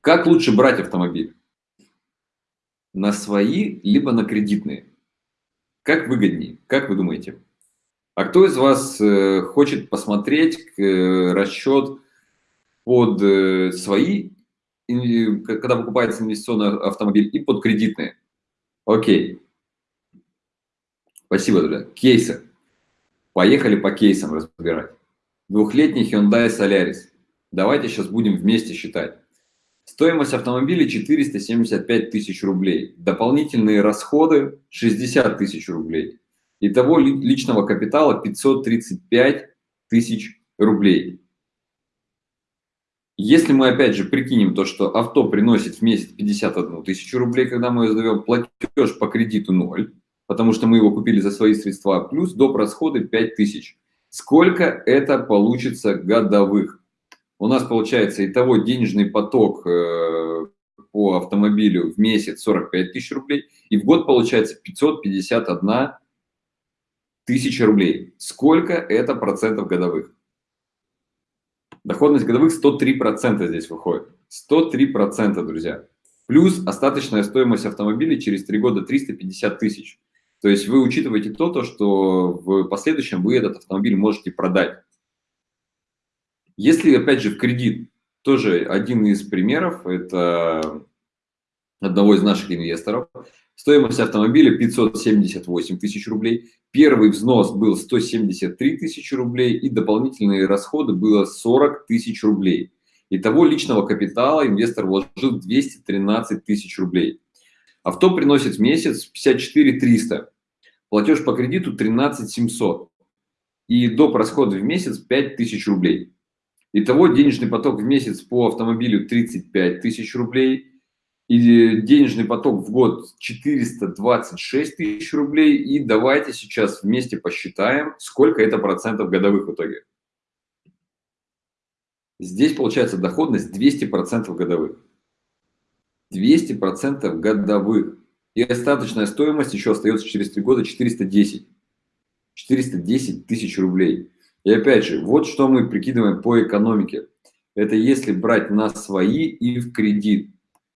Как лучше брать автомобиль? На свои, либо на кредитные? Как выгоднее? Как вы думаете? А кто из вас э, хочет посмотреть э, расчет под э, свои, когда покупается инвестиционный автомобиль, и под кредитные? Окей. Спасибо, друзья. Кейсы. Поехали по кейсам разбирать. Двухлетний Hyundai Solaris. Давайте сейчас будем вместе считать. Стоимость автомобиля 475 тысяч рублей. Дополнительные расходы 60 тысяч рублей. Итого личного капитала 535 тысяч рублей. Если мы опять же прикинем то, что авто приносит в месяц 51 тысячу рублей, когда мы сдаем платеж по кредиту 0, потому что мы его купили за свои средства, плюс доп. расходы 5000. Сколько это получится годовых? У нас получается итого денежный поток э, по автомобилю в месяц 45 тысяч рублей, и в год получается 551 тысяча рублей. Сколько это процентов годовых? Доходность годовых 103% здесь выходит. 103%, друзья. Плюс остаточная стоимость автомобиля через 3 года 350 тысяч. То есть вы учитываете то, то, что в последующем вы этот автомобиль можете продать. Если, опять же, в кредит, тоже один из примеров, это одного из наших инвесторов, стоимость автомобиля 578 тысяч рублей, первый взнос был 173 тысячи рублей и дополнительные расходы было 40 тысяч рублей. Итого личного капитала инвестор вложил 213 тысяч рублей. Авто приносит в месяц 54 300. Платеж по кредиту 13 700. И доп. расходы в месяц 5 тысяч рублей. Итого денежный поток в месяц по автомобилю 35 тысяч рублей. И денежный поток в год 426 тысяч рублей. И давайте сейчас вместе посчитаем, сколько это процентов годовых в итоге. Здесь получается доходность 200% годовых. 200% годовых. И остаточная стоимость еще остается через 3 года 410. 410 тысяч рублей. И опять же, вот что мы прикидываем по экономике. Это если брать на свои и в кредит.